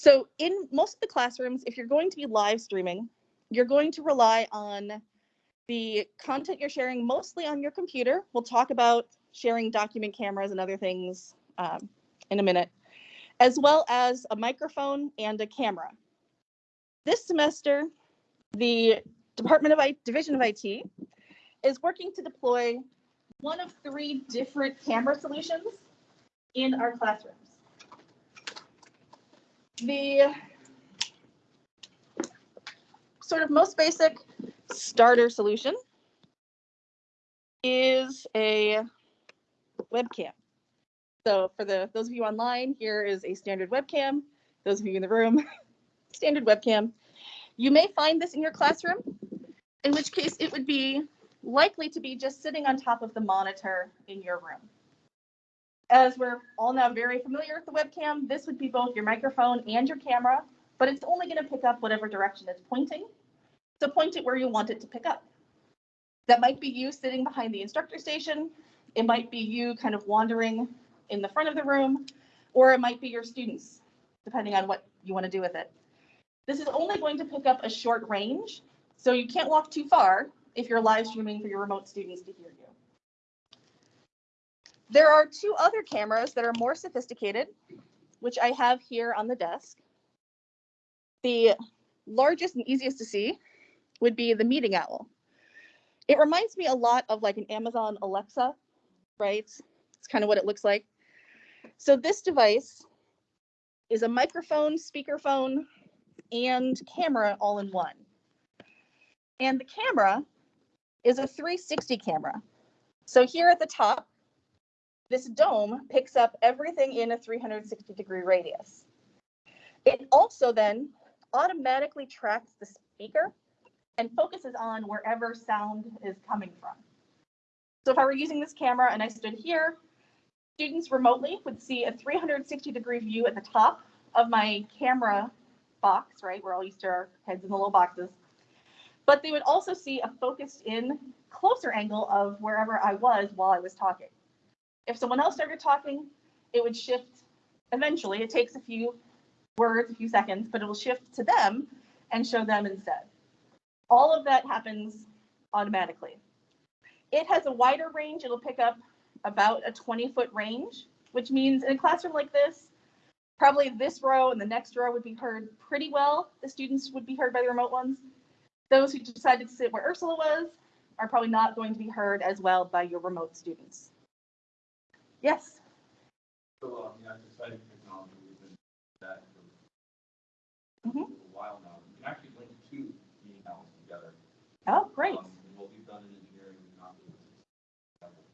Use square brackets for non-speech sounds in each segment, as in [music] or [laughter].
So in most of the classrooms, if you're going to be live streaming, you're going to rely on the content you're sharing mostly on your computer. We'll talk about sharing document cameras and other things um, in a minute, as well as a microphone and a camera. This semester, the Department of I Division of IT is working to deploy one of three different camera solutions in our classrooms. The sort of most basic starter solution is a webcam. So for the those of you online, here is a standard webcam. Those of you in the room, [laughs] standard webcam. You may find this in your classroom, in which case it would be likely to be just sitting on top of the monitor in your room. As we're all now very familiar with the webcam, this would be both your microphone and your camera, but it's only going to pick up whatever direction it's pointing. So point it where you want it to pick up. That might be you sitting behind the instructor station. It might be you kind of wandering in the front of the room, or it might be your students, depending on what you want to do with it. This is only going to pick up a short range, so you can't walk too far if you're live streaming for your remote students to hear you. There are two other cameras that are more sophisticated, which I have here on the desk. The largest and easiest to see would be the meeting owl. It reminds me a lot of like an Amazon Alexa, right? It's kind of what it looks like. So this device is a microphone, speakerphone, and camera all in one. And the camera is a 360 camera. So here at the top, this dome picks up everything in a 360 degree radius. It also then automatically tracks the speaker and focuses on wherever sound is coming from. So if I were using this camera and I stood here, students remotely would see a 360 degree view at the top of my camera box, right? We're all used to our heads in the little boxes. But they would also see a focused in closer angle of wherever I was while I was talking. If someone else started talking, it would shift eventually. It takes a few words, a few seconds, but it will shift to them and show them instead. All of that happens automatically. It has a wider range. It'll pick up about a 20 foot range, which means in a classroom like this, probably this row and the next row would be heard pretty well. The students would be heard by the remote ones. Those who decided to sit where Ursula was are probably not going to be heard as well by your remote students. Yes. So, um, yeah, exciting technology, we've been that for a while now. We can actually link two meeting together. Oh, great. Um, What we've done in engineering, we've not been able to.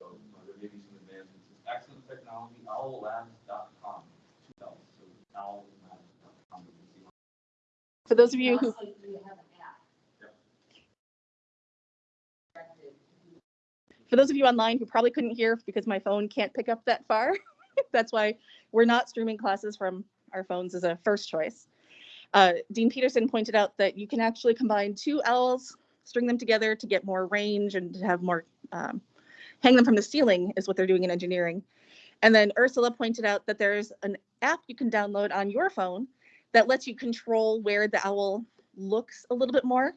So, uh, there may be some advancements. It's excellent technology, owllabs.com, two L's, so owllabs.com. you can see For those of you who Also, you have an app. Yep. Directed. For those of you online who probably couldn't hear because my phone can't pick up that far, [laughs] that's why we're not streaming classes from our phones as a first choice. Uh, Dean Peterson pointed out that you can actually combine two owls, string them together to get more range and to have more, um, hang them from the ceiling is what they're doing in engineering. And then Ursula pointed out that there's an app you can download on your phone that lets you control where the owl looks a little bit more.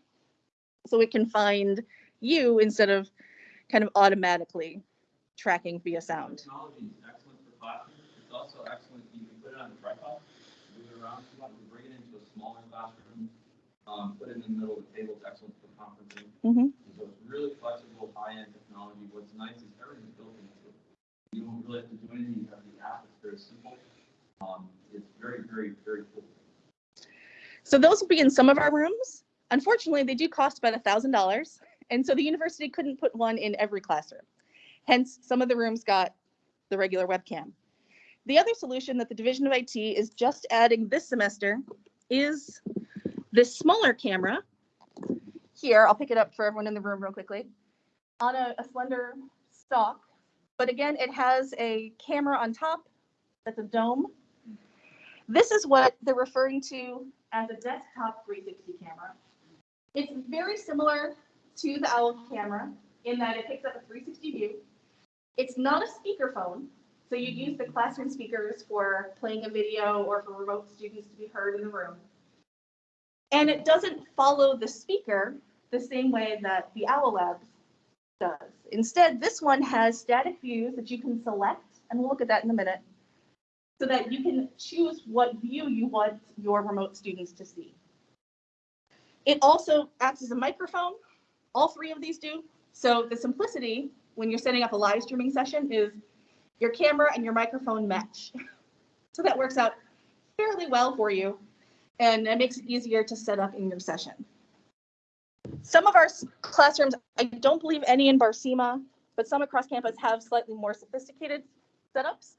So it can find you instead of kind of automatically tracking via sound. Technology is excellent for classrooms. It's also excellent, you can put it on a tripod, move it around, if you want, you bring it into a smaller classroom, um, put it in the middle of the table, it's excellent for conferencing. Mhm. So it's really flexible, high-end technology. What's nice is everything's built into it. You don't really have to do anything, you have the app, it's very simple. Um, it's very, very, very cool. So those will be in some of our rooms. Unfortunately, they do cost about a thousand dollars, and so the university couldn't put one in every classroom. Hence, some of the rooms got the regular webcam. The other solution that the Division of IT is just adding this semester is this smaller camera. Here, I'll pick it up for everyone in the room real quickly. On a, a slender stalk, but again, it has a camera on top that's a dome. This is what they're referring to as a desktop 360 camera. It's very similar to the OWL camera in that it picks up a 360 view. It's not a speakerphone, So you use the classroom speakers for playing a video or for remote students to be heard in the room. And it doesn't follow the speaker the same way that the Owl Labs does. Instead, this one has static views that you can select, and we'll look at that in a minute, so that you can choose what view you want your remote students to see. It also acts as a microphone. All three of these do. So the simplicity when you're setting up a live streaming session is your camera and your microphone match. [laughs] So that works out fairly well for you and it makes it easier to set up in your session. Some of our classrooms, I don't believe any in Barsema, but some across campus have slightly more sophisticated setups.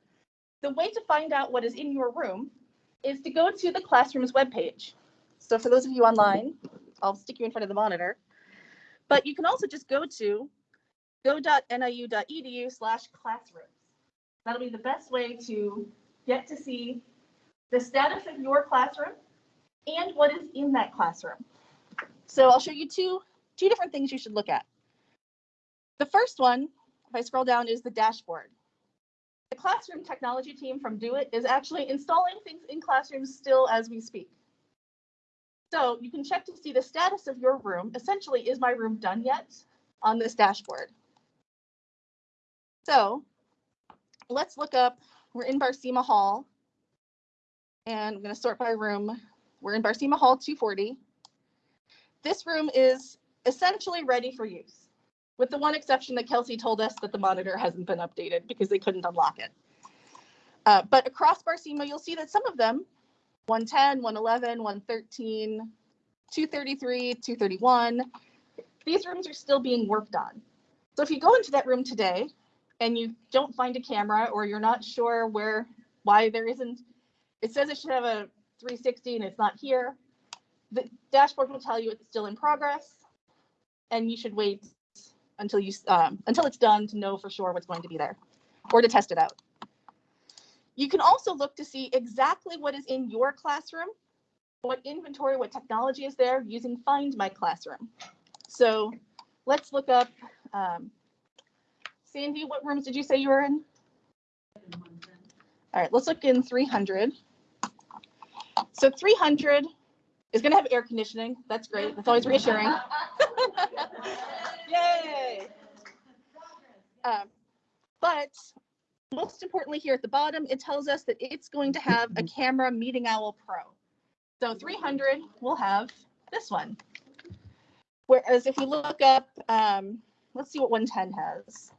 The way to find out what is in your room is to go to the classroom's webpage. So for those of you online, I'll stick you in front of the monitor. But you can also just go to go.niu.edu slash classrooms. That'll be the best way to get to see the status of your classroom and what is in that classroom. So I'll show you two, two different things you should look at. The first one, if I scroll down, is the dashboard. The classroom technology team from DoIT is actually installing things in classrooms still as we speak. So you can check to see the status of your room. Essentially, is my room done yet on this dashboard? So let's look up, we're in Barsema Hall. And I'm going to sort by room. We're in Barsema Hall 240. This room is essentially ready for use, with the one exception that Kelsey told us that the monitor hasn't been updated because they couldn't unlock it. Uh, but across Barsema, you'll see that some of them, 110, 111, 113, 233, 231, these rooms are still being worked on. So if you go into that room today and you don't find a camera or you're not sure where, why there isn't, it says it should have a 360 and it's not here. The dashboard will tell you it's still in progress and you should wait until you, um, until it's done to know for sure what's going to be there or to test it out. You can also look to see exactly what is in your classroom, what inventory, what technology is there using Find My Classroom. So let's look up, um, Sandy, what rooms did you say you were in? All right, let's look in 300. So 300 is going to have air conditioning. That's great. That's always reassuring. [laughs] Yay! Um, but most importantly, here at the bottom, it tells us that it's going to have a camera Meeting Owl Pro. So 300 will have this one. Whereas if we look up, um, let's see what 110 has.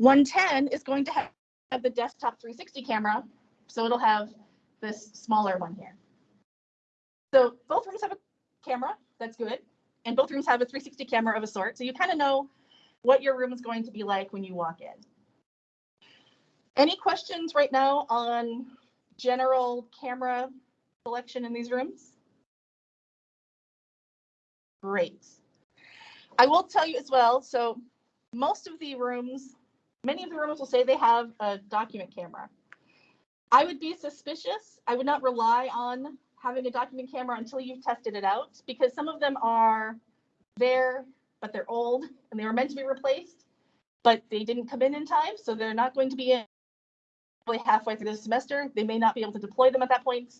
One ten is going to have, the desktop three sixty camera, so it'll have this smaller one here. So both rooms have a camera, that's good, and both rooms have a three sixty camera of a sort, so you kind of know what your room is going to be like when you walk in. Any questions right now on general camera selection in these rooms? Great. I will tell you as well, so most of the rooms, many of the rooms will say they have a document camera. I would be suspicious. I would not rely on having a document camera until you've tested it out because some of them are there, but they're old and they were meant to be replaced, but they didn't come in in time, so they're not going to be in probably halfway through the semester. They may not be able to deploy them at that point.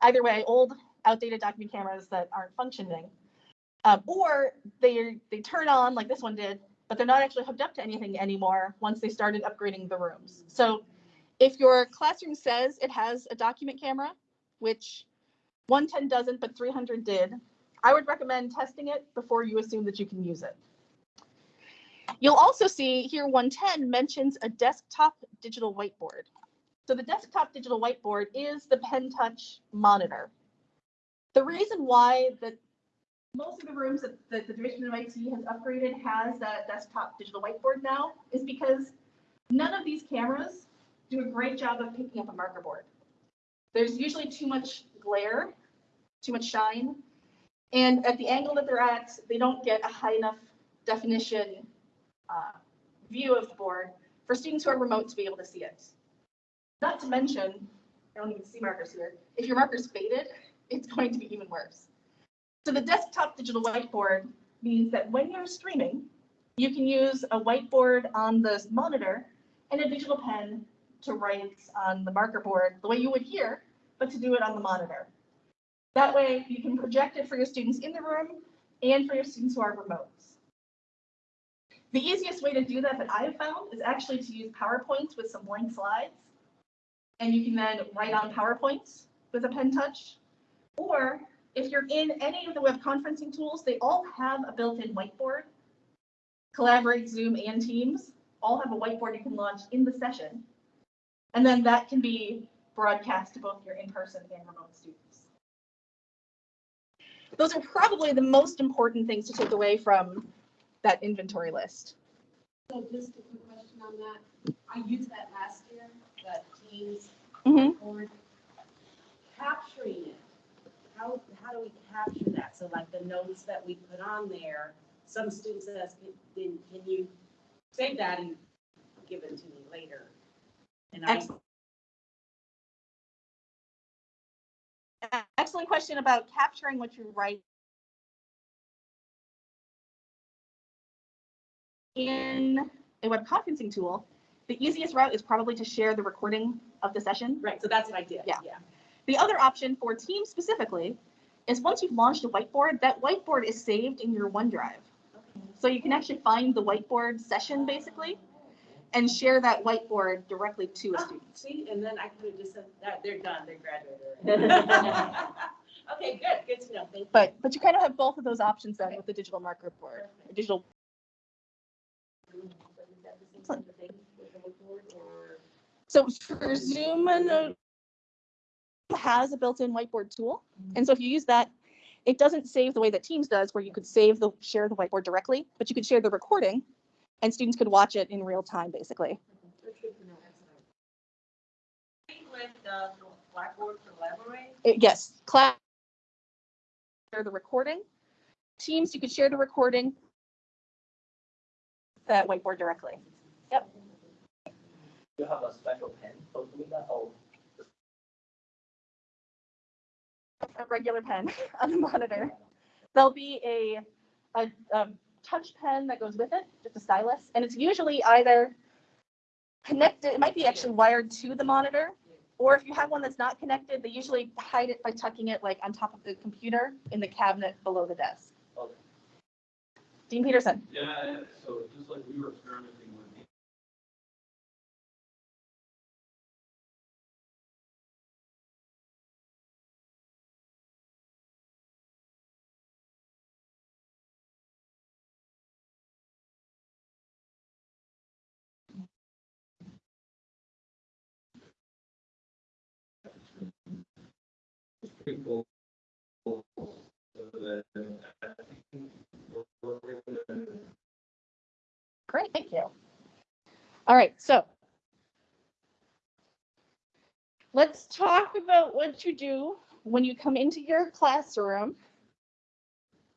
Either way, old, outdated document cameras that aren't functioning. Um, or they they turn on like this one did, but they're not actually hooked up to anything anymore once they started upgrading the rooms. So if your classroom says it has a document camera, which 110 doesn't, but 300 did, I would recommend testing it before you assume that you can use it. You'll also see here 110 mentions a desktop digital whiteboard. So the desktop digital whiteboard is the Pen Touch monitor. The reason why the most of the rooms that, that the Division of IT has upgraded has that desktop digital whiteboard now is because none of these cameras do a great job of picking up a marker board. There's usually too much glare, too much shine, and at the angle that they're at, they don't get a high enough definition uh, view of the board for students who are remote to be able to see it. Not to mention, I don't even see markers here. If your marker's faded, [laughs] it's going to be even worse. So the desktop digital whiteboard means that when you're streaming, you can use a whiteboard on the monitor and a digital pen to write on the marker board the way you would here, but to do it on the monitor. That way you can project it for your students in the room and for your students who are remote. The easiest way to do that that I've found is actually to use PowerPoint with some blank slides. And you can then write on PowerPoint with a pen touch. Or if you're in any of the web conferencing tools, they all have a built-in whiteboard. Collaborate, Zoom, and Teams all have a whiteboard you can launch in the session. And then that can be broadcast to both your in-person and remote students. Those are probably the most important things to take away from that inventory list. So just a quick question on that. I used that last year, the Teams Mhm. board. Capturing it, how, how do we capture that? So like the notes that we put on there, some students ask, can, can you save that and give it to me later? And I, Excellent. Excellent question about capturing what you write. In a web conferencing tool, the easiest route is probably to share the recording of the session. right, so that's what I did, Yeah. yeah. The other option for Teams specifically is once you've launched a whiteboard, that whiteboard is saved in your OneDrive. Okay. So you can actually find the whiteboard session basically and share that whiteboard directly to a Oh, student. See, and then I could have just said, that, they're done, They're graduated. [laughs] Okay, good, good to know, thank you. But, but you kind of have both of those options then with the digital marker board, or digital So for Zoom, uh, has a built-in whiteboard tool. And so if you use that, it doesn't save the way that Teams does, where you could save the, share the whiteboard directly, but you could share the recording and students could watch it in real time, basically. With the Blackboard collaborate? It- Yes, class. Share the recording. Teams, you could share the recording. That whiteboard directly. Yep. You have a special pen for doing that, or A regular pen [laughs] on the monitor. There'll be a, a, um, touch pen that goes with it, just a stylus, and it's usually either connected, it might be actually wired to the monitor, or if you have one that's not connected, they usually hide it by tucking it like on top of the computer in the cabinet below the desk. Okay. Dean Peterson. Yeah, so just like we were experimenting people. Great, thank you. All right, so let's talk about what you do when you come into your classroom.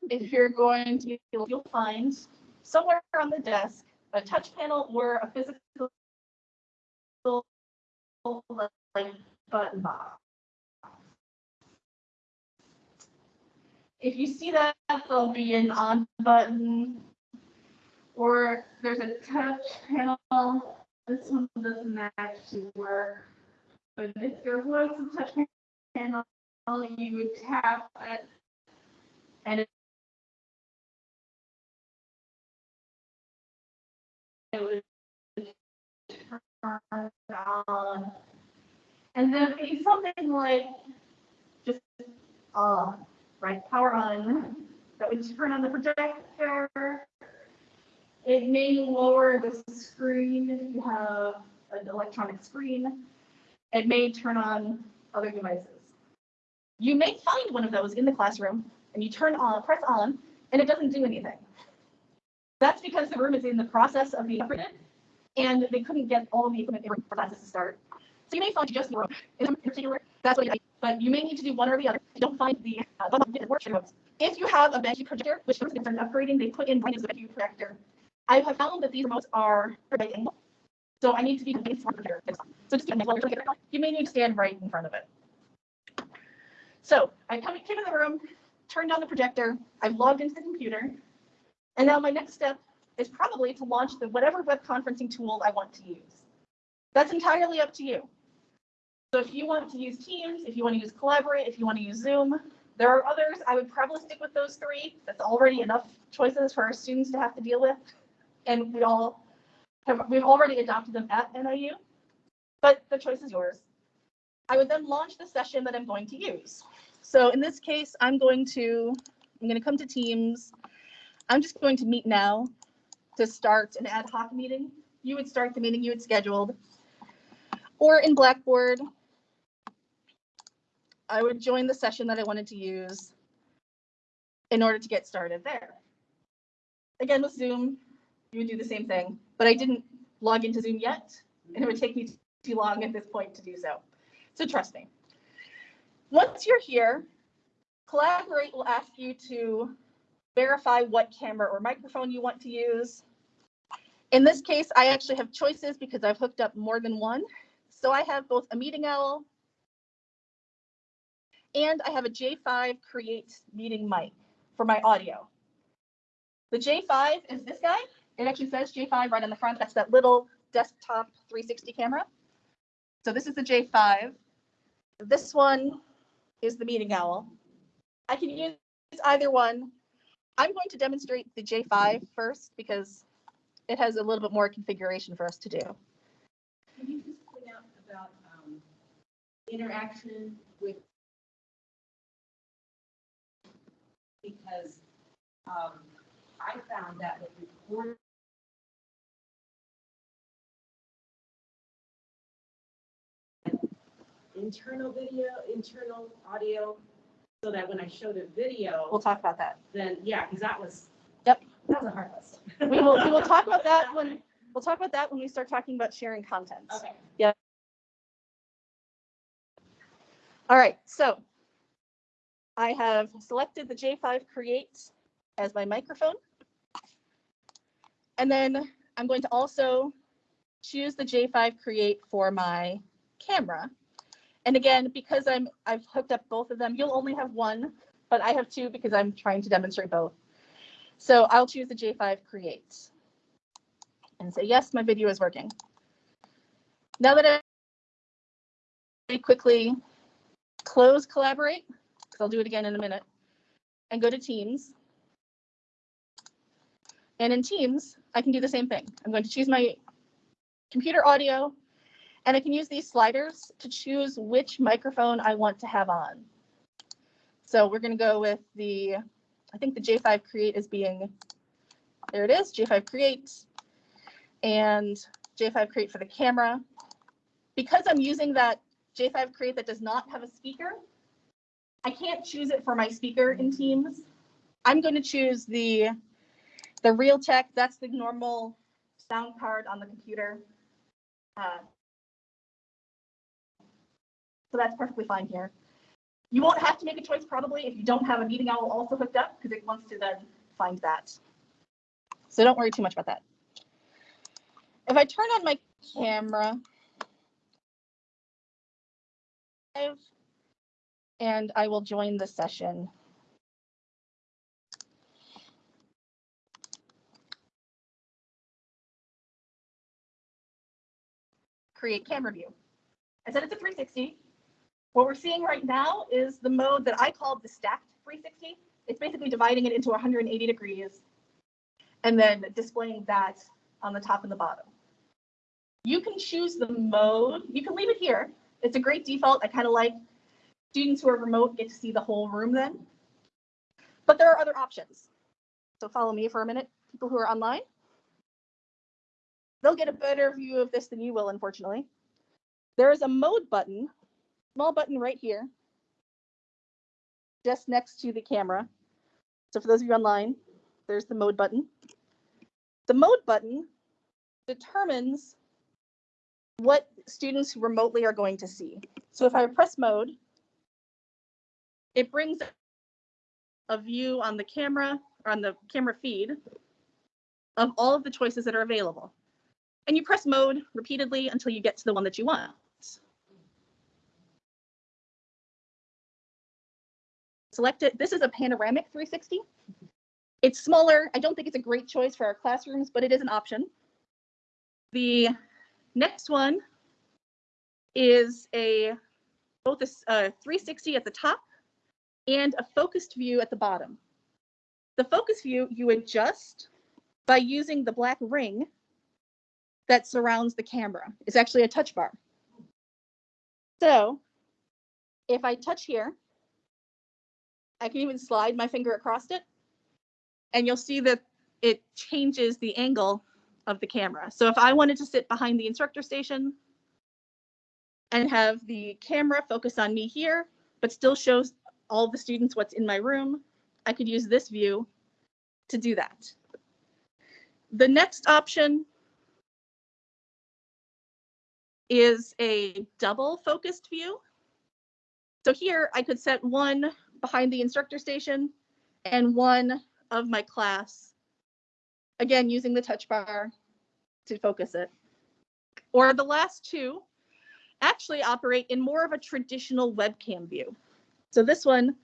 If you're going to, you'll find somewhere on the desk, a touch panel or a physical button box. If you see that, there'll be an on button or there's a touch panel. This one doesn't actually work. But if there was a touch panel, you would tap it. And it would turn on. And then something like just uh right power on. That would turn on the projector. It may lower the screen if you have an electronic screen. It may turn on other devices. You may find one of those in the classroom and you turn on, press on, and it doesn't do anything. That's because the room is in the process of being upgraded and they couldn't get all of the equipment for classes to start. So you may find just the room in particular, that's what you but you may need to do one or the other. You don't find the, uh. If you have a Benji projector, which is an upgrading, they put in brand new Benji projector I have found that these remotes are angle. So I need to be convinced computer. So just you may need to stand right in front of it. So I come, came in the room, turned on the projector, I've logged into the computer. And now my next step is probably to launch the whatever web conferencing tool I want to use. That's entirely up to you. So if you want to use Teams, if you want to use Collaborate, if you want to use Zoom, there are others. I would probably stick with those three. That's already enough choices for our students to have to deal with. And we all have, we've already adopted them at NIU, but the choice is yours. I would then launch the session that I'm going to use. So in this case, I'm going to, I'm going to come to Teams. I'm just going to meet now to start an ad hoc meeting. You would start the meeting you had scheduled. Or in Blackboard, I would join the session that I wanted to use in order to get started there. Again, with Zoom, you would do the same thing, but I didn't log into Zoom yet, and it would take me too long at this point to do so. So trust me. Once you're here, Collaborate will ask you to verify what camera or microphone you want to use. In this case, I actually have choices because I've hooked up more than one. So I have both a Meeting Owl and I have a J5 Create Meeting mic for my audio. The J5 is this guy. It actually says J5 right on the front. That's that little desktop 360 camera. So this is the J5. This one is the Meeting Owl. I can use either one. I'm going to demonstrate the J5 first because it has a little bit more configuration for us to do. Can you just point out about um, interaction with? Because um, I found that with. Internal video, internal audio, so that when I showed a video, We'll talk about that. then, yeah, because that was. Yep. That was a hard list. We will, we will talk about that [laughs] when, we'll talk about that when we start talking about sharing content. Okay. All right, so I have selected the J5 Create as my microphone. And then I'm going to also choose the J5 Create for my camera. And again, because I'm, I've hooked up both of them, you'll only have one, but I have two because I'm trying to demonstrate both. So I'll choose the J5 Create and say, yes, my video is working. Now that I quickly close Collaborate, I'll do it again in a minute, and go to Teams. And in Teams, I can do the same thing. I'm going to choose my computer audio, and I can use these sliders to choose which microphone I want to have on. So we're going to go with the, I think the J5 Create is being, there it is, J5 Create, and J5 Create for the camera. Because I'm using that J5 Create that does not have a speaker, I can't choose it for my speaker in Teams. I'm going to choose the, the Realtek, that's the normal sound card on the computer. Uh, So that's perfectly fine here. You won't have to make a choice probably if you don't have a meeting owl also hooked up because it wants to then find that. So don't worry too much about that. If I turn on my camera, and I will join the session. Create camera view. I said it's a 360. What we're seeing right now is the mode that I called the stacked 360. It's basically dividing it into 180 degrees and then displaying that on the top and the bottom. You can choose the mode. You can leave it here. It's a great default. I kind of like students who are remote get to see the whole room then. But there are other options. So follow me for a minute, people who are online. They'll get a better view of this than you will, unfortunately. There is a mode button, small button right here, just next to the camera. So for those of you online, there's the mode button. The mode button determines what students remotely are going to see. So if I press mode, it brings a view on the camera or on the camera feed of all of the choices that are available. And you press mode repeatedly until you get to the one that you want. Select it. This is a panoramic 360. It's smaller. I don't think it's a great choice for our classrooms, but it is an option. The next one is a both a a 360 at the top and a focused view at the bottom. The focus view you adjust by using the black ring that surrounds the camera. It's actually a touch bar. So if I touch here, I can even slide my finger across it and you'll see that it changes the angle of the camera. So if I wanted to sit behind the instructor station and have the camera focus on me here, but still shows all the students what's in my room, I could use this view to do that. The next option is a double focused view. So here I could set one behind the instructor station and one of my class. Again, using the touch bar to focus it. Or the last two actually operate in more of a traditional webcam view. So this one,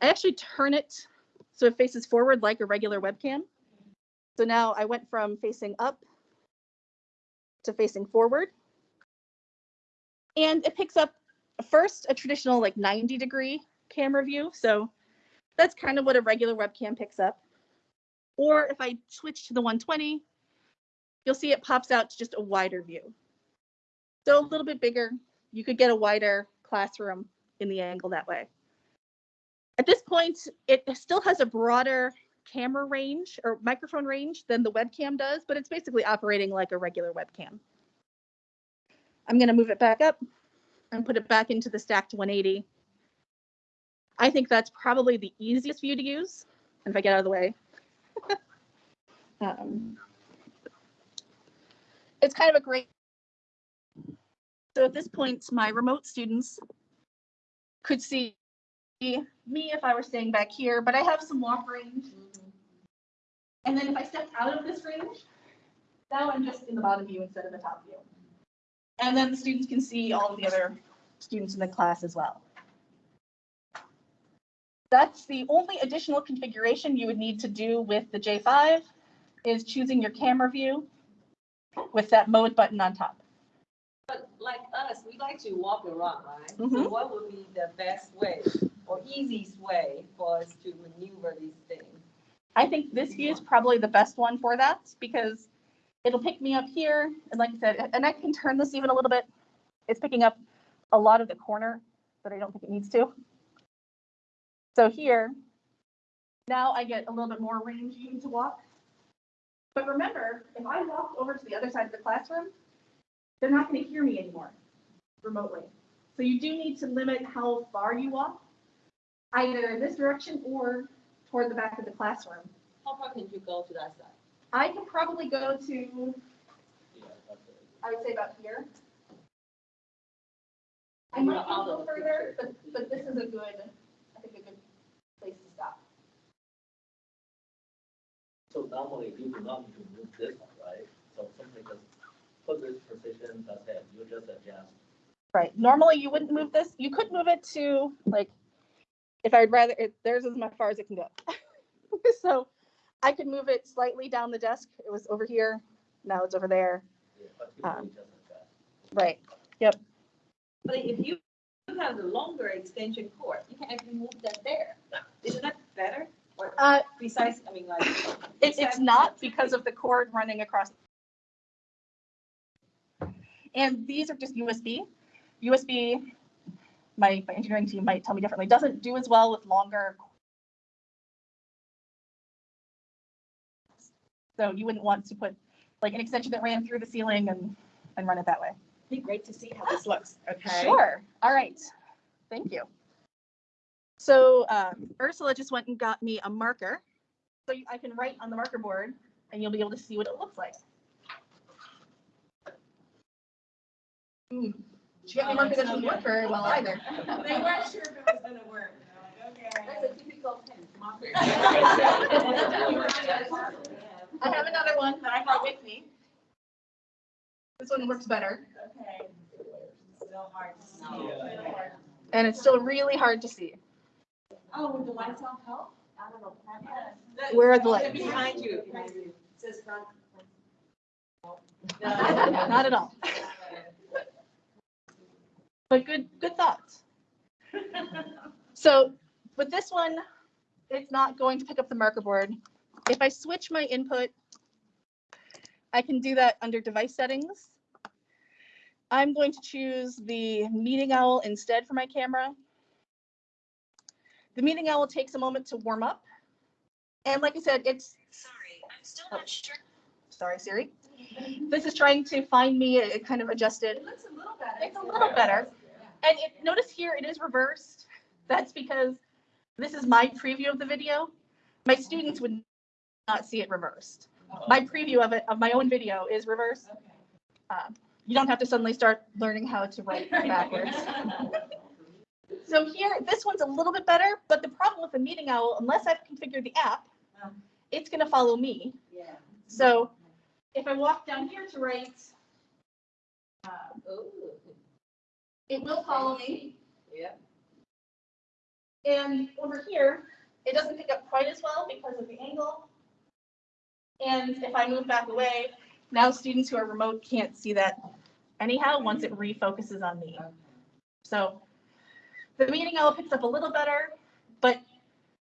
I actually turn it so it faces forward like a regular webcam. So now I went from facing up to facing forward. And it picks up first a traditional like 90 degree camera view. So that's kind of what a regular webcam picks up. Or if I switch to the 120, you'll see it pops out to just a wider view. So a little bit bigger, you could get a wider classroom in the angle that way. At this point, it still has a broader camera range or microphone range than the webcam does, but it's basically operating like a regular webcam. I'm gonna move it back up and put it back into the stacked 180. I think that's probably the easiest view to use. And if I get out of the way. [laughs] um, it's kind of a great. So at this point, my remote students could see me if I were staying back here, but I have some walk range. And then if I step out of this range, now I'm just in the bottom view instead of the top view. And then the students can see all of the other students in the class as well. That's the only additional configuration you would need to do with the J5 is choosing your camera view with that mode button on top. But like us, we like to walk around, right? So Mhm. what would be the best way or easiest way for us to maneuver these things? I think this view is probably the best one for that because it'll pick me up here. And like I said, and I can turn this even a little bit. It's picking up a lot of the corner, but I don't think it needs to. So here, now I get a little bit more range to walk. But remember, if I walk over to the other side of the classroom, they're not going to hear me anymore remotely. So you do need to limit how far you walk, either in this direction or toward the back of the classroom. How far can you go to that side? I can probably go to, Yeah. I would say about here. I And might you're go a little further, but, but this is a good, I think a good place to stop. So normally you do not need to move this one, right? So simply just put this position, that's it, you just adjust. Right, normally you wouldn't move this, you could move it to, like, if I'd rather, it- theirs is as far as it can go. [laughs] So I could move it slightly down the desk, it was over here, now it's over there, Yeah, But you Um, do just adjust. right, Yep. But if you you have the longer extension cord, you can actually move that there. Isn't that better? Or uh, besides, I mean, like. It, it's not because of the cord running across. And these are just USB. USB, my, my engineering team might tell me differently, doesn't do as well with longer. So you wouldn't want to put like an extension that ran through the ceiling and, and run it that way. Be great to see how this looks, okay? Sure, all right, thank you. So um, Ursula just went and got me a marker. So you- I can write on the marker board and you'll be able to see what it looks like. Hmm, She got me a marker that doesn't work very well either. [laughs] They weren't sure if it was gonna work. They're That's a typical pen. I [laughs] I have another one that I brought with me. This one works better Okay. Still hard to see. And it's still really hard to see. Oh, would the whites all help? Where are the lights? Behind you. Says front. [laughs] Not at all. But good, good thoughts. [laughs] So with this one, it's not going to pick up the marker board. If I switch my input, I can do that under device settings. I'm going to choose the meeting owl instead for my camera. The meeting owl takes a moment to warm up. And like I said, it's. Sorry, I'm still not sure. Oh, sorry, Siri. This is trying to find me, it kind of adjusted. It looks a little better. It's a little better. And it, notice here, it is reversed. That's because this is my preview of the video. My students would not see it reversed. My preview of it, of my own video is reversed. Um, You don't have to suddenly start learning how to write [laughs] backwards. So here, this one's a little bit better, but the problem with the meeting owl, unless I've configured the app, it's gonna follow me. Yeah. So if I walk down here to write, uh, Ooh, it will follow me. Yeah. And over here, it doesn't pick up quite as well because of the angle. And if I move back away, now students who are remote can't see that anyhow, once it refocuses on me. So the meeting owl picks up a little better, but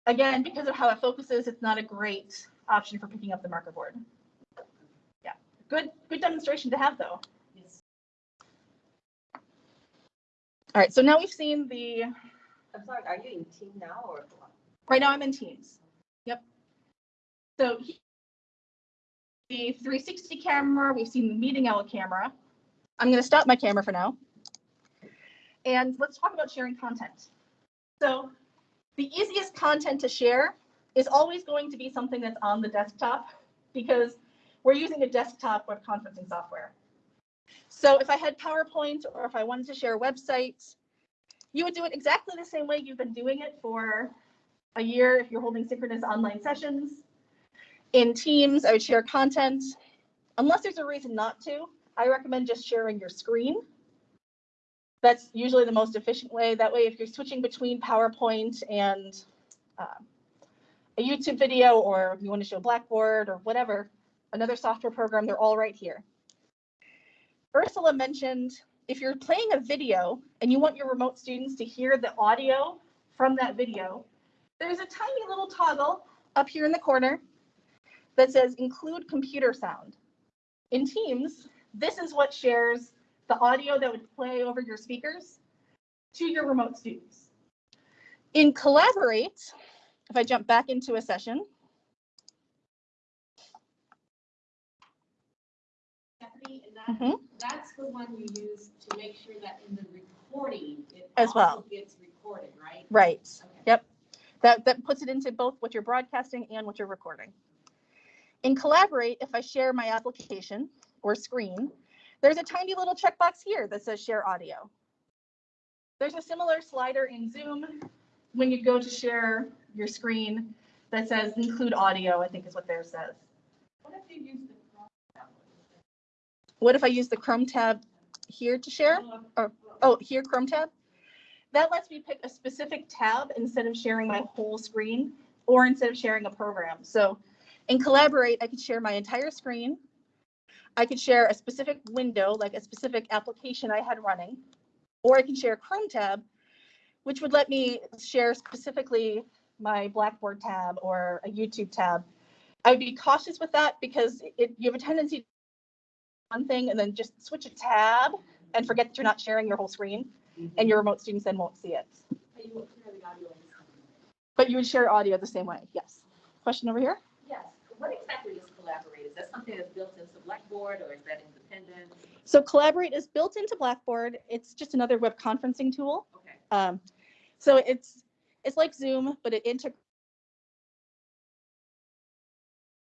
again, because of how it focuses, it's not a great option for picking up the marker board. Yeah, good, good demonstration to have though. Yes. All right, so now we've seen the I'm sorry, are you in team now or? Right now I'm in Teams. Yep. So he- the 360 camera, we've seen the meeting owl camera. I'm going to stop my camera for now. And let's talk about sharing content. So the easiest content to share is always going to be something that's on the desktop because we're using a desktop web conferencing software. So if I had PowerPoint or if I wanted to share a website, you would do it exactly the same way you've been doing it for a year if you're holding synchronous online sessions. In Teams, I would share content. Unless there's a reason not to, I recommend just sharing your screen. That's usually the most efficient way. That way, if you're switching between PowerPoint and uh, a YouTube video, or you want to show Blackboard or whatever, another software program, they're all right here. Ursula mentioned if you're playing a video and you want your remote students to hear the audio from that video, there's a tiny little toggle up here in the corner that says include computer sound. In Teams, this is what shares the audio that would play over your speakers to your remote students. In Collaborate, if I jump back into a session, And that, Mhm. that's the one you use to make sure that in the recording, it As well. gets recorded, right? right, Okay. Yep. That, that puts it into both what you're broadcasting and what you're recording. In Collaborate, if I share my application or screen, there's a tiny little checkbox here that says share audio. There's a similar slider in Zoom when you go to share your screen that says include audio, I think is what theirs says. What if you use the? What if I use the Chrome tab here to share? Or, Oh, here, Chrome tab? That lets me pick a specific tab instead of sharing my whole screen or instead of sharing a program. So in Collaborate, I could share my entire screen. I could share a specific window, like a specific application I had running, or I can share a Chrome tab, which would let me share specifically my Blackboard tab or a YouTube tab. I would be cautious with that because it, you have a tendency one thing and then just switch a tab and forget that you're not sharing your whole screen and your remote students then won't see it. But you won't audio. But you would share audio the same way, yes. Question over here? Yes, what exactly is Collaborate? Is that something that's built into Blackboard or is that independent? So Collaborate is built into Blackboard. It's just another web conferencing tool. Okay, Um, so it's, it's like Zoom, but it integrates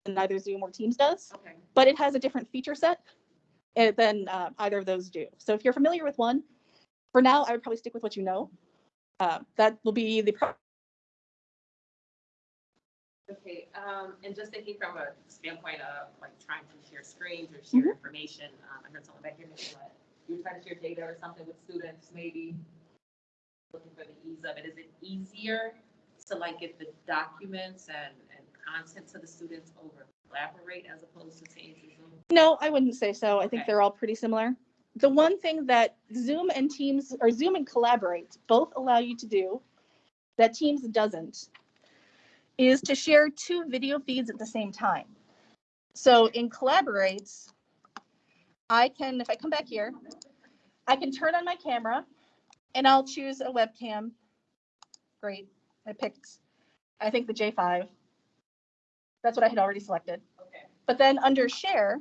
neither Zoom or Teams does, okay. but it has a different feature set than uh, either of those do. So if you're familiar with one, for now, I would probably stick with what you know. Uh, that will be the pro- Okay, um, and just thinking from a standpoint of like trying to share screens or share information, um, I heard someone back here mention you're trying to share data or something with students, maybe looking for the ease of it. Is it easier to like get the documents and, and content to the students over collaborate as opposed to to Zoom? No, I wouldn't say so. I think Okay. they're all pretty similar. The one thing that Zoom and Teams, or Zoom and Collaborate, both allow you to do that Teams doesn't, is to share two video feeds at the same time. So in Collaborate, I can, if I come back here, I can turn on my camera and I'll choose a webcam. Great. I picked, I think the J5. That's what I had already selected. Okay. But then under share,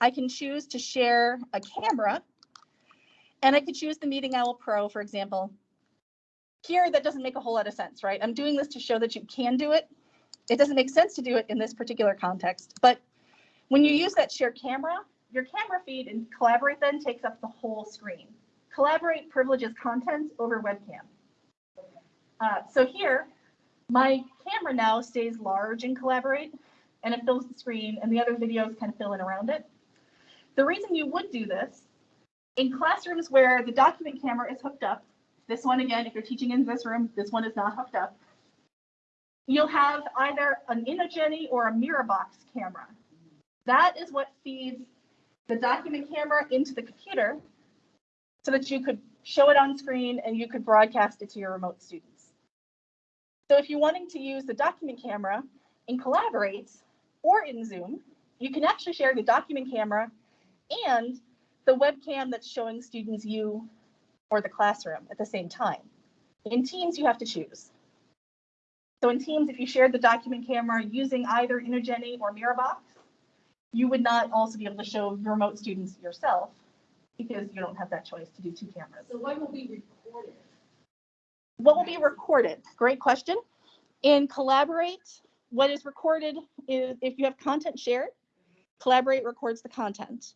I can choose to share a camera. And I could choose the Meeting Owl Pro, for example. Here, that doesn't make a whole lot of sense, right? I'm doing this to show that you can do it. It doesn't make sense to do it in this particular context, but when you use that share camera, your camera feed and Collaborate then takes up the whole screen. Collaborate privileges content over webcam. Uh, so here, my camera now stays large in Collaborate and it fills the screen and the other videos kind of fill in around it. The reason you would do this in classrooms where the document camera is hooked up, this one again, if you're teaching in this room, this one is not hooked up. You'll have either an Inogeni or a Mirabox camera. That is what feeds the document camera into the computer so that you could show it on screen and you could broadcast it to your remote students. So if you're wanting to use the document camera in Collaborate or in Zoom, you can actually share the document camera and the webcam that's showing students you or the classroom at the same time. In Teams, you have to choose. So in Teams, if you shared the document camera using either Inogeni or Mirabox, you would not also be able to show your remote students yourself because you don't have that choice to do two cameras. So what will be recorded? What will be recorded? Great question. In Collaborate, what is recorded is if you have content shared, Collaborate records the content.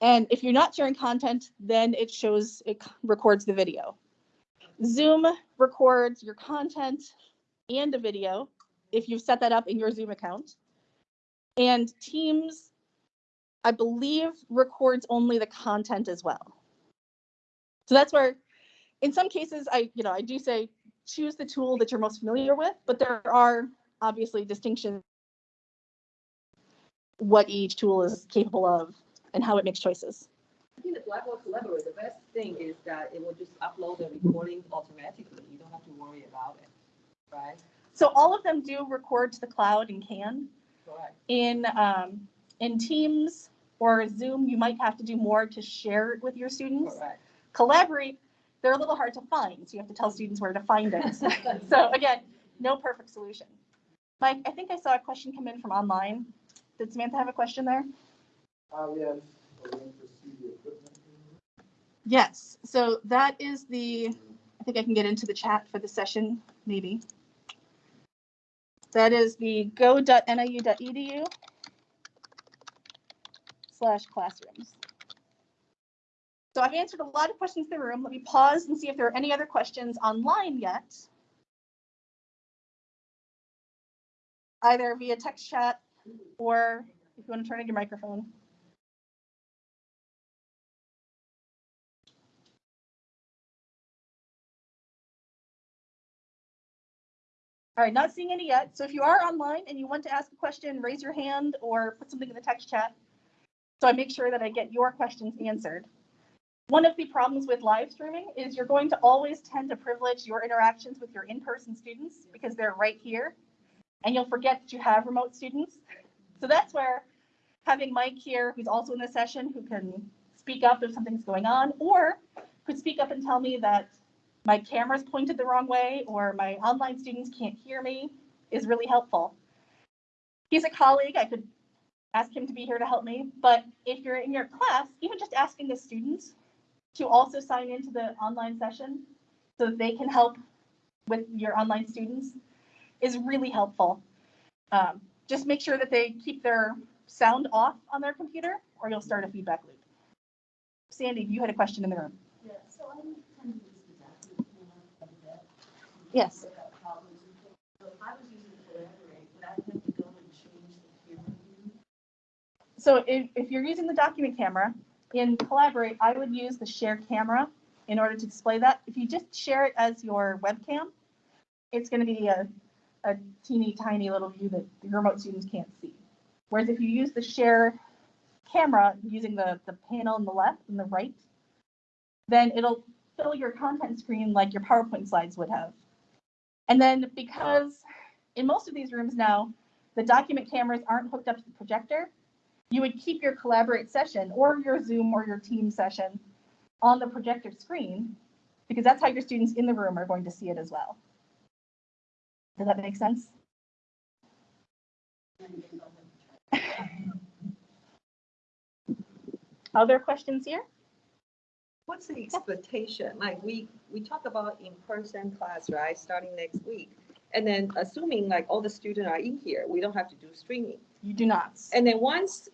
And if you're not sharing content, then it shows, it records the video. Zoom records your content and a video if you've set that up in your Zoom account. And Teams, I believe, records only the content as well. So that's where in some cases, I, you know, I do say choose the tool that you're most familiar with, but there are obviously distinctions what each tool is capable of and how it makes choices. I think the Blackboard Collaborate, the best thing is that it will just upload the recording automatically. You don't have to worry about it, right? So all of them do record to the cloud and can. Correct. In um, in Teams or Zoom, you might have to do more to share it with your students. Correct. Collaborate, they're a little hard to find, so you have to tell students where to find it. [laughs] So again, no perfect solution. Mike, I think I saw a question come in from online. Did Samantha have a question there? Uh, yes, we're going to see the equipment. Yes, so that is the, I think I can get into the chat for the session, maybe. That is the go.niu.edu slash classrooms. So I've answered a lot of questions in the room. Let me pause and see if there are any other questions online yet. Either via text chat or if you want to turn on your microphone. All right, not seeing any yet. So if you are online and you want to ask a question, raise your hand or put something in the text chat. So I make sure that I get your questions answered. One of the problems with live streaming is you're going to always tend to privilege your interactions with your in-person students because they're right here. And you'll forget that you have remote students. So that's where having Mike here, who's also in the session, who can speak up if something's going on, or could speak up and tell me that my camera's pointed the wrong way or my online students can't hear me is really helpful. He's a colleague. I could ask him to be here to help me. But if you're in your class, even just asking the students to also sign into the online session so that they can help with your online students is really helpful. Um, just make sure that they keep their sound off on their computer or you'll start a feedback loop. Sandy, you had a question in the room. Yeah, so I tend to use the document camera quite a bit. Yes. Without problems and things. So if I was using Collaborate, would I have to go and change the camera view? So if, if you're using the document camera in Collaborate, I would use the share camera in order to display that. If you just share it as your webcam, it's gonna be a, a teeny tiny little view that the remote students can't see. Whereas if you use the share camera using the, the panel on the left and the right, then it'll fill your content screen like your PowerPoint slides would have. And then because in most of these rooms now, the document cameras aren't hooked up to the projector, you would keep your collaborate session or your Zoom or your team session on the projector screen because that's how your students in the room are going to see it as well. Does that make sense? Other questions here? What's the expectation? Like, we, we talk about in-person class, right, starting next week. And then assuming like all the students are in here, we don't have to do streaming. You do not. And then once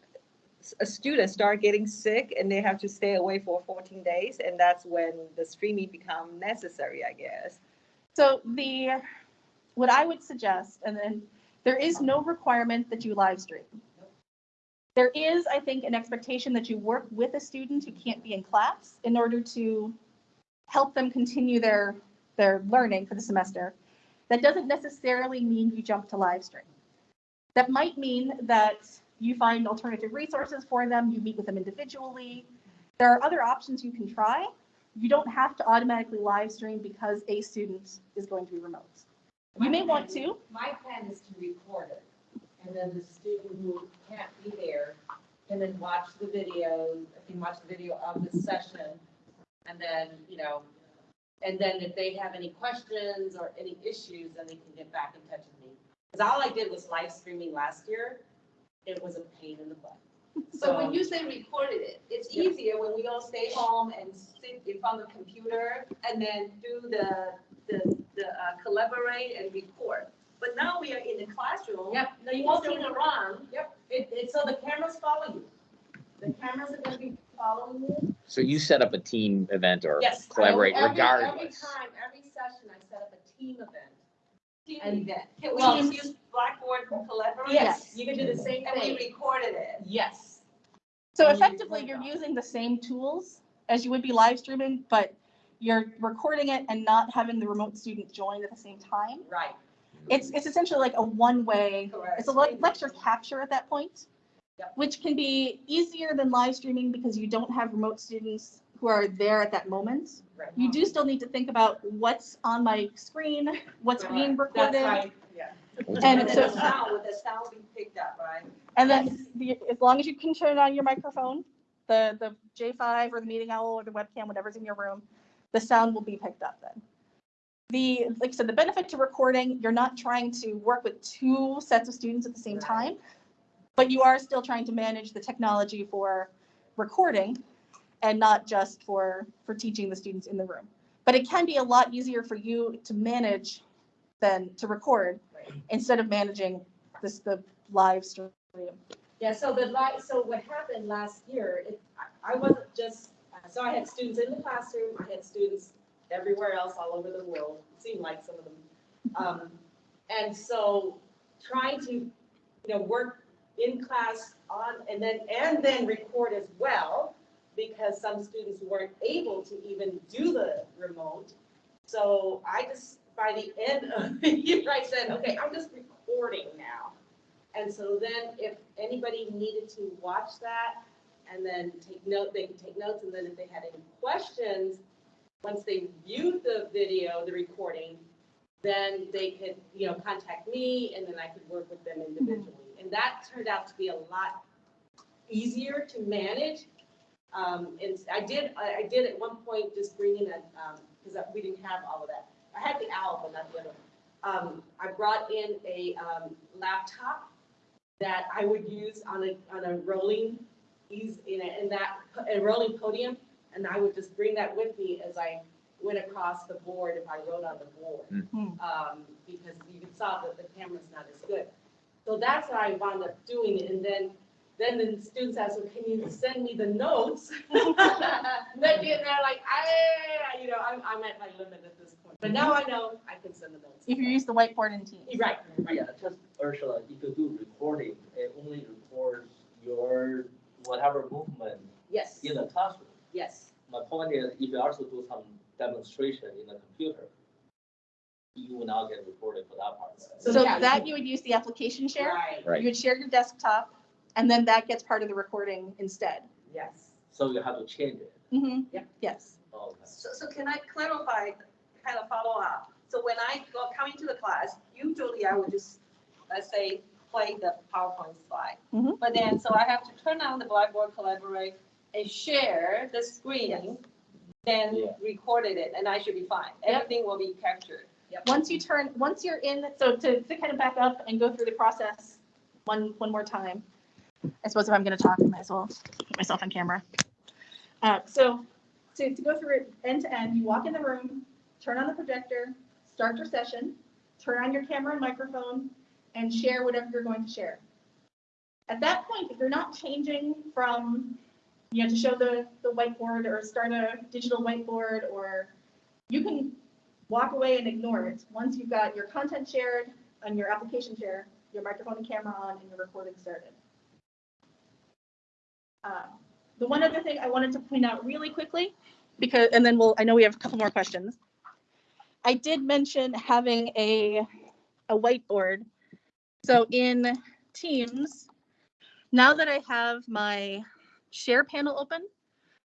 a student start getting sick and they have to stay away for fourteen days, and that's when the streaming become necessary, I guess. So the, what I would suggest, and then there is no requirement that you live stream. There is, I think, an expectation that you work with a student who can't be in class in order to help them continue their, their learning for the semester. That doesn't necessarily mean you jump to live stream. That might mean that you find alternative resources for them, you meet with them individually. There are other options you can try. You don't have to automatically live stream because a student is going to be remote. You may want to, My plan is to record it, and then the student who can't be there can then watch the video, can watch the video of the session, and then, you know, and then if they have any questions or any issues, then they can get back in touch with me. Because all I did was live streaming last year, it was a pain in the butt. [laughs] So when you say recorded it, it's easier when we all stay home and sit in front of the computer and then do the, the, the uh, collaborate and record. But now we are in the classroom. Yep, no, you can Walking still, around, yep, it, it, so the cameras follow you. The cameras are gonna be following you. So you set up a team event or Yes. I- collaborate every- Every regardless. time, every session, I set up a team event. team And- event. Can we Well- just use Blackboard and collaborate? Yes, you can do the same thing. And we thing. recorded it. Yes. so And you effectively, record you're them. using the same tools as you would be live streaming, but you're recording it and not having the remote student join at the same time. Right, It's, it's essentially like a one-way correct. It's a le- lecture capture at that point, Yep. which can be easier than live streaming because you don't have remote students who are there at that moment. Right. You do still need to think about what's on my screen, what's being That's recorded. right, yeah. And And so, the sound, with the sound be picked up, right? and then the, as long as you can turn on your microphone, the, the J5 or the Meeting Owl or the webcam, whatever's in your room, the sound will be picked up then. The, like I said, the benefit to recording, you're not trying to work with two sets of students at the same Right. time, but you are still trying to manage the technology for recording and not just for, for teaching the students in the room. But it can be a lot easier for you to manage than to record. Instead of managing this, the live stream. Yeah, so the light, so what happened last year, it, I, I wasn't just, so I had students in the classroom, I had students everywhere else all over the world, it seemed like some of them. Um, and so trying to, you know, work in class on, and then, and then record as well, because some students weren't able to even do the remote. So I just, by the end of the year, I said, okay, I'm just recording now. And so then if anybody needed to watch that and then take note, they could take notes. And then if they had any questions, once they viewed the video, the recording, then they could, you know, contact me and then I could work with them individually. And that turned out to be a lot easier to manage. Um, and I did, I, I did at one point just bring in a, um, because we didn't have all of that. I had the owl, but not the other. one. Um, I brought in a, um, laptop that I would use on a, on a rolling, ease, in a, in that, a rolling podium. And I would just bring that with me as I went across the board if I wrote on the board. Mhm. Um, because you can saw that the camera's not as good. So that's what I wound up doing, and then, then the students asked, well, can you send me the notes? [laughs] They did, they're like, I, you know, I'm, I'm at my limit at this point, but now I know I can send the notes. If you use the whiteboard in Teams. You're Right, right. Yeah, just Ursula, if you do recording, it only records your whatever movement Yes, in the classroom. yes. My point is, if you also do some demonstration in the computer, you will not get recorded for that part. So So yeah, that you would use the application share. Right, Right. You would share your desktop, and then that gets part of the recording instead. yes. So you have to change it. Mm-hmm. Yeah. Yes. Oh, okay. So, so can I clarify, kind of follow up? So when I go, coming to the class, usually I would just, let's say, play the PowerPoint slide. Mhm. But then, so I have to turn on the Blackboard Collaborate and share the screen, then Yeah. recorded it, and I should be fine. Yep. Everything will be captured. Once you turn, once you're in, so to, to kind of back up and go through the process one, one more time. I suppose if I'm gonna talk, I might as well put myself on camera. Uh, so to, to go through it end to end, you walk in the room, turn on the projector, start your session, turn on your camera and microphone, and share whatever you're going to share. At that point, if you're not changing from, you know, to show the, the whiteboard or start a digital whiteboard, or you can walk away and ignore it. Once you've got your content shared and your application share, your microphone and camera on, and your recording started. Um, The one other thing I wanted to point out really quickly, because, and then we'll, I know we have a couple more questions. I did mention having a, a whiteboard. So in Teams, now that I have my share panel open,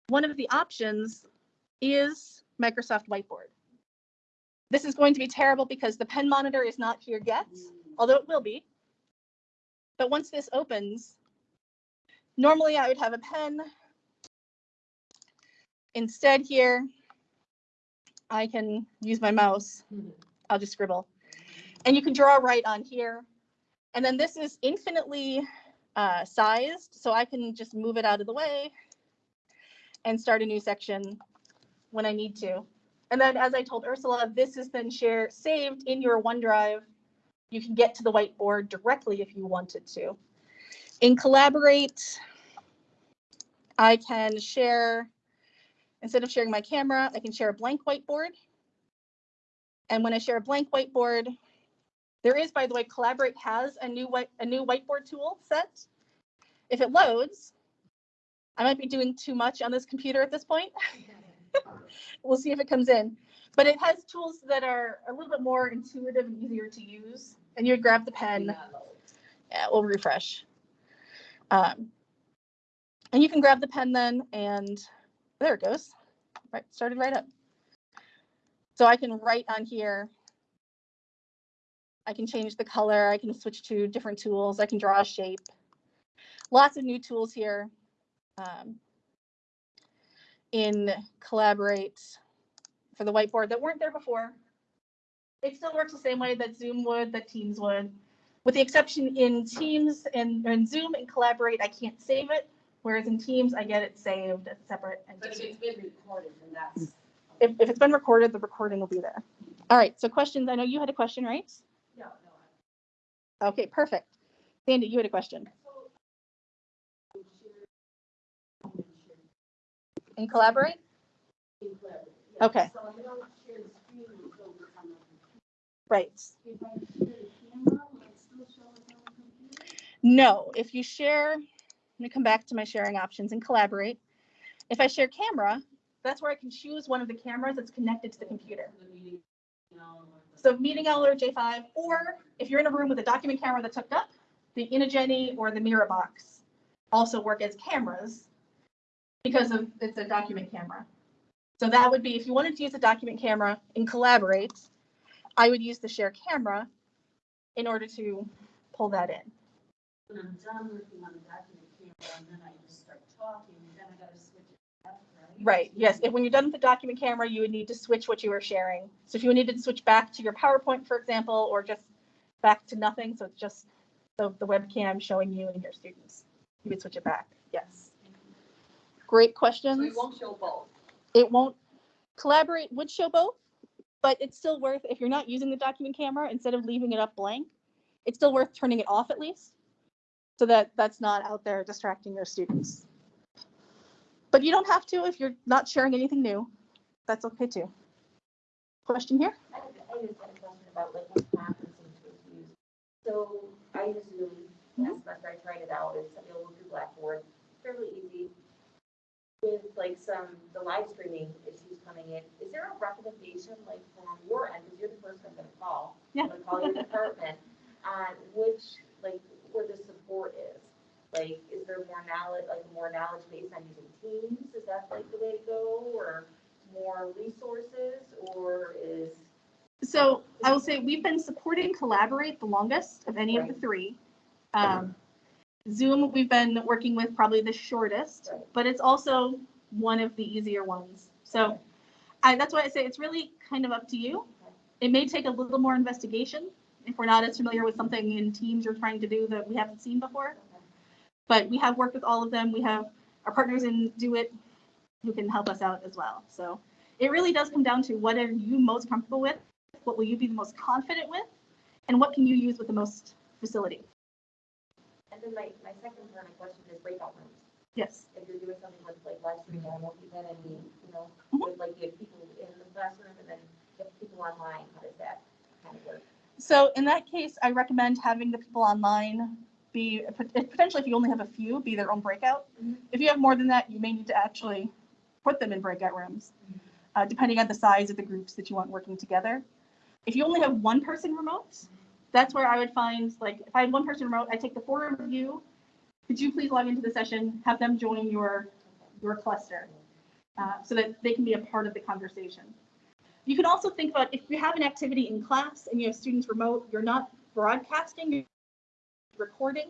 one of the options is Microsoft Whiteboard. This is going to be terrible because the pen monitor is not here yet, although it will be. But once this opens, normally I would have a pen. Instead here, I can use my mouse. I'll just scribble. And you can draw right on here. And then this is infinitely uh, sized, so I can just move it out of the way and start a new section when I need to. And then, as I told Ursula, this is then share saved in your OneDrive. You can get to the whiteboard directly if you wanted to. In Collaborate, I can share, instead of sharing my camera, I can share a blank whiteboard. And when I share a blank whiteboard, there is, by the way, Collaborate has a new white, a new whiteboard tool set. If it loads, I might be doing too much on this computer at this point. [laughs] we'll see if it comes in. But it has tools that are a little bit more intuitive and easier to use. And you would grab the pen. Yeah, we'll refresh. Um, and you can grab the pen then and there it goes. Right, started right up. So I can write on here. I can change the color. I can switch to different tools. I can draw a shape. Lots of new tools here. Um, in Collaborate for the whiteboard that weren't there before. It still works the same way that Zoom would, that Teams would, with the exception in Teams and, and Zoom and Collaborate, I can't save it. Whereas in Teams, I get it saved as a separate But if it's been recorded, then that's. Mm. If, if it's been recorded, the recording will be there. All right, so questions. I know you had a question, right? No, no. Okay, perfect. Sandy, you had a question. In Collaborate? Okay. So I don't share the screen until we come up. Right. If I share the camera, will it still show us on the computer? No, if you share, let me come back to my sharing options and collaborate. If I share camera, that's where I can choose one of the cameras that's connected to the computer. So Meeting Owl or J5, or if you're in a room with a document camera that's hooked up, the Inogeni or the Mirabox also work as cameras because of, it's a document camera. So that would be, if you wanted to use a document camera and collaborate, I would use the share camera in order to pull that in. When I'm done working on the document camera, and then I just start talking, then I gotta switch it back, right? Right, yes, if, when you're done with the document camera, you would need to switch what you were sharing. So if you needed to switch back to your PowerPoint, for example, or just back to nothing, so it's just the, the webcam showing you and your students, you would switch it back, yes. Great So questions. it won't show both. It won't, Collaborate would show both, but it's still worth, if you're not using the document camera, instead of leaving it up blank, it's still worth turning it off at least, so that that's not out there distracting your students. But you don't have to if you're not sharing anything new. That's okay too. Question here? I I just had a question about like what conferencing tools to. So I use Zoom, last semester I tried it out, it's available through Blackboard, fairly easy. with like some, the live streaming issues coming in, is there a recommendation like from your end, because you're the person I'm gonna call? Yeah. I'm gonna call your department on which, like, where the support is. Like, is there more knowledge, like more knowledge based on using Teams? Is that like the way to go or more resources or is? So I will say we've been supporting Collaborate the longest of any of the three. Um, Zoom, we've been working with probably the shortest, Right. but it's also one of the easier ones. So I, that's why I say it's really kind of up to you. It may take a little more investigation if we're not as familiar with something in Teams you're trying to do that we haven't seen before. But we have worked with all of them. We have our partners in DoIT who can help us out as well. So it really does come down to what are you most comfortable with? What will you be the most confident with? And what can you use with the most facility? And then my, my second part of my question is breakout rooms. Yes. If you're doing something with like live streaming, I know if you've any, you know, Mhm. with like you have people in the classroom and then you have people online, how does that kind of work? So in that case, I recommend having the people online be, potentially if you only have a few, be their own breakout. Mhm. If you have more than that, you may need to actually put them in breakout rooms, uh, depending on the size of the groups that you want working together. If you only have one person remote, that's where I would find, like, if I had one person remote, I take the four of you. Could you please log into the session, have them join your, your cluster, uh, so that they can be a part of the conversation. You can also think about if you have an activity in class and you have students remote, you're not broadcasting, you're recording.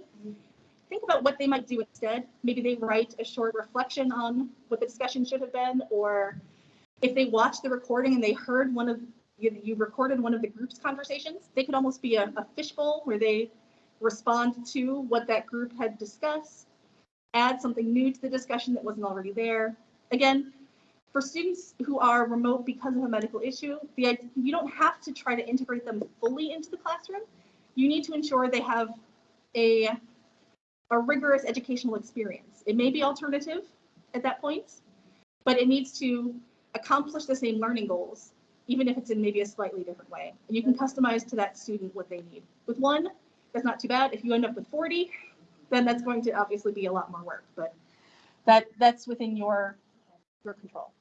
Think about what they might do instead. Maybe they write a short reflection on what the discussion should have been, or if they watched the recording and they heard one of, you, you recorded one of the group's conversations, they could almost be a, a fishbowl where they respond to what that group had discussed, add something new to the discussion that wasn't already there. Again, for students who are remote because of a medical issue, the, you don't have to try to integrate them fully into the classroom. You need to ensure they have a, a rigorous educational experience. It may be alternative at that point, but it needs to accomplish the same learning goals, even if it's in maybe a slightly different way. And you can customize to that student what they need. With one, that's not too bad. If you end up with 40, then that's going to obviously be a lot more work, but that, that's within your, your control.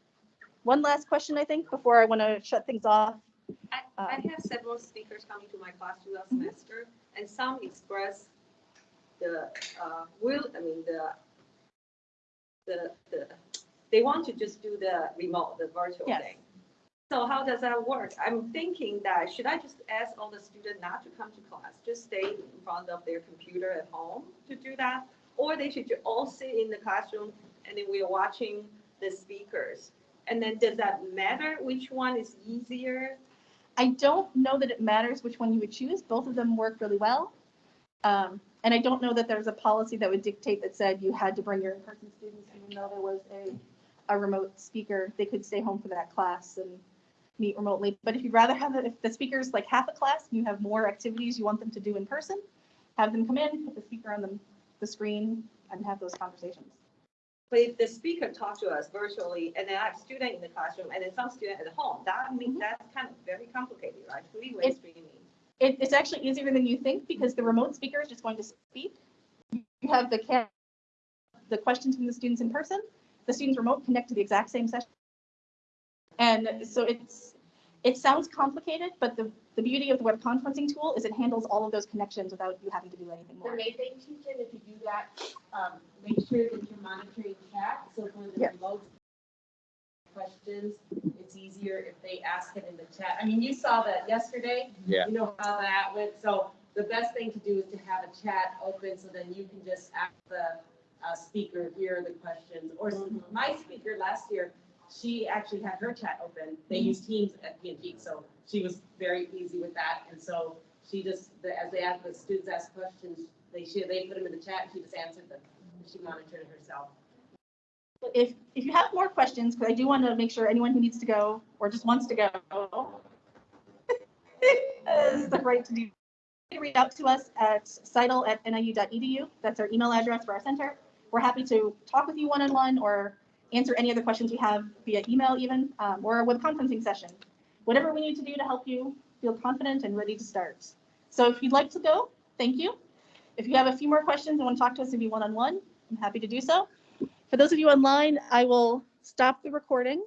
One last question, I think, before I want to shut things off. I, I Um, have several speakers coming to my class throughout semester, and some express the, uh, will, I mean, the, the, the, they want to just do the remote, the virtual Yes. thing. So how does that work? I'm thinking that, should I just ask all the students not to come to class, just stay in front of their computer at home to do that? Or they should all sit in the classroom and then we are watching the speakers? And then does that matter which one is easier? I don't know that it matters which one you would choose. Both of them work really well. Um, and I don't know that there's a policy that would dictate that said you had to bring your in-person students, even though there was a, a remote speaker. They could stay home for that class and meet remotely. But if you'd rather have, it- if the speaker's like half a class, and you have more activities you want them to do in person, have them come in, put the speaker on the, the screen and have those conversations. But if the speaker talks to us virtually, and then I have student in the classroom, and then some student at home, that means Mhm. that's kind of very complicated, right? Three-way It- streaming. It, it's actually easier than you think because the remote speaker is just going to speak. You have the the questions from the students in person, the students remote connect to the exact same session. And so it's, it sounds complicated, but the, the beauty of the web conferencing tool is it handles all of those connections without you having to do anything The more. main thing, teacher, if you do that, um, make sure that you're monitoring chat, so for the Yeah. remote questions, it's easier if they ask it in the chat. I mean, you saw that yesterday. Yeah. You know how that went, so the best thing to do is to have a chat open, so then you can just ask the, uh, speaker, here are the questions. Or s- my speaker last year, she actually had her chat open. They mm-hmm. use Teams at P and G, so she was very easy with that. And so she just, the- as they asked the students asked questions, they should, they put them in the chat, and she just answered them. She monitored it herself. If, if you have more questions, because I do want to make sure anyone who needs to go or just wants to go [laughs] has the right to do. you can Reach out to us at citl@niu.edu. That's our email address for our center. We're happy to talk with you one-on-one or answer any other questions you have via email even, um, or a web conferencing session. Whatever we need to do to help you feel confident and ready to start. So if you'd like to go, thank you. If you have a few more questions and want to talk to us maybe one-on-one, I'm happy to do so For those of you online, I will stop the recording